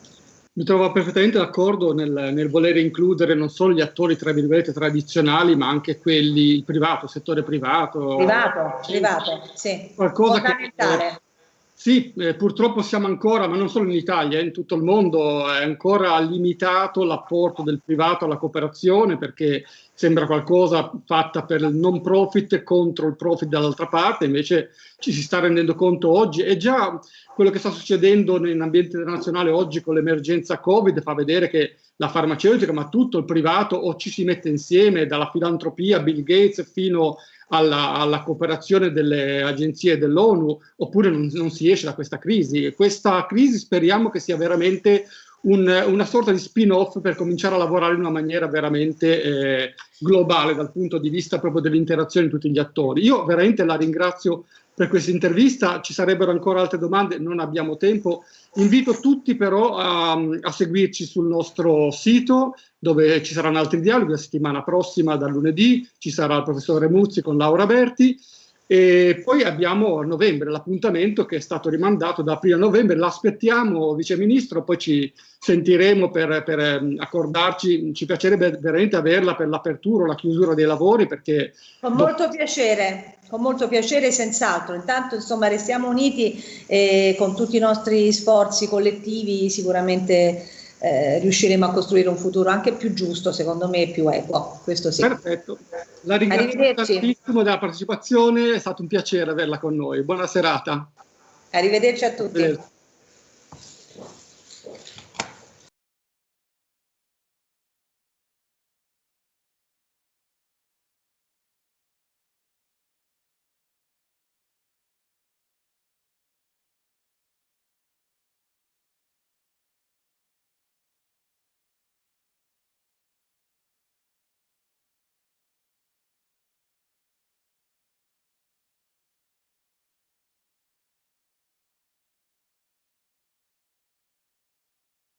Speaker 3: Mi trovo perfettamente d'accordo nel, nel, voler includere non solo gli attori tra virgolette tradizionali, ma anche quelli, il privato, il settore privato.
Speaker 2: Privato, privato, sì.
Speaker 3: Qualcosa Fondamentale. che sì, eh, purtroppo siamo ancora, ma non solo in Italia, eh, in tutto il mondo è ancora limitato l'apporto del privato alla cooperazione perché sembra qualcosa fatta per il non profit contro il profit dall'altra parte, invece ci si sta rendendo conto oggi e già quello che sta succedendo in ambiente internazionale oggi con l'emergenza Covid fa vedere che la farmaceutica, ma tutto il privato, o ci si mette insieme dalla filantropia, Bill Gates, fino alla, alla cooperazione delle agenzie dell'ONU, oppure non, non, si esce da questa crisi. Questa crisi speriamo che sia veramente un, una sorta di spin-off per cominciare a lavorare in una maniera veramente eh, globale dal punto di vista proprio dell'interazione di tutti gli attori. Io veramente la ringrazio per questa intervista, ci sarebbero ancora altre domande, non abbiamo tempo. Invito tutti però a, a seguirci sul nostro sito dove ci saranno altri dialoghi la settimana prossima dal lunedì, ci sarà il professore Muzzi con Laura Berti e poi abbiamo a novembre l'appuntamento che è stato rimandato da aprile a novembre, l'aspettiamo Vice Ministro, poi ci sentiremo per, per ehm, accordarci, ci piacerebbe veramente averla per l'apertura o la chiusura dei lavori perché...
Speaker 2: Con molto piacere, con molto piacere senz'altro, intanto insomma restiamo uniti e con tutti i nostri sforzi collettivi sicuramente eh, riusciremo a costruire un futuro anche più giusto, secondo me, e più equo. Questo sì.
Speaker 3: Perfetto. La ringrazio tantissimo della partecipazione, è stato un piacere averla con noi. Buona serata.
Speaker 2: Arrivederci a tutti. Arrivederci.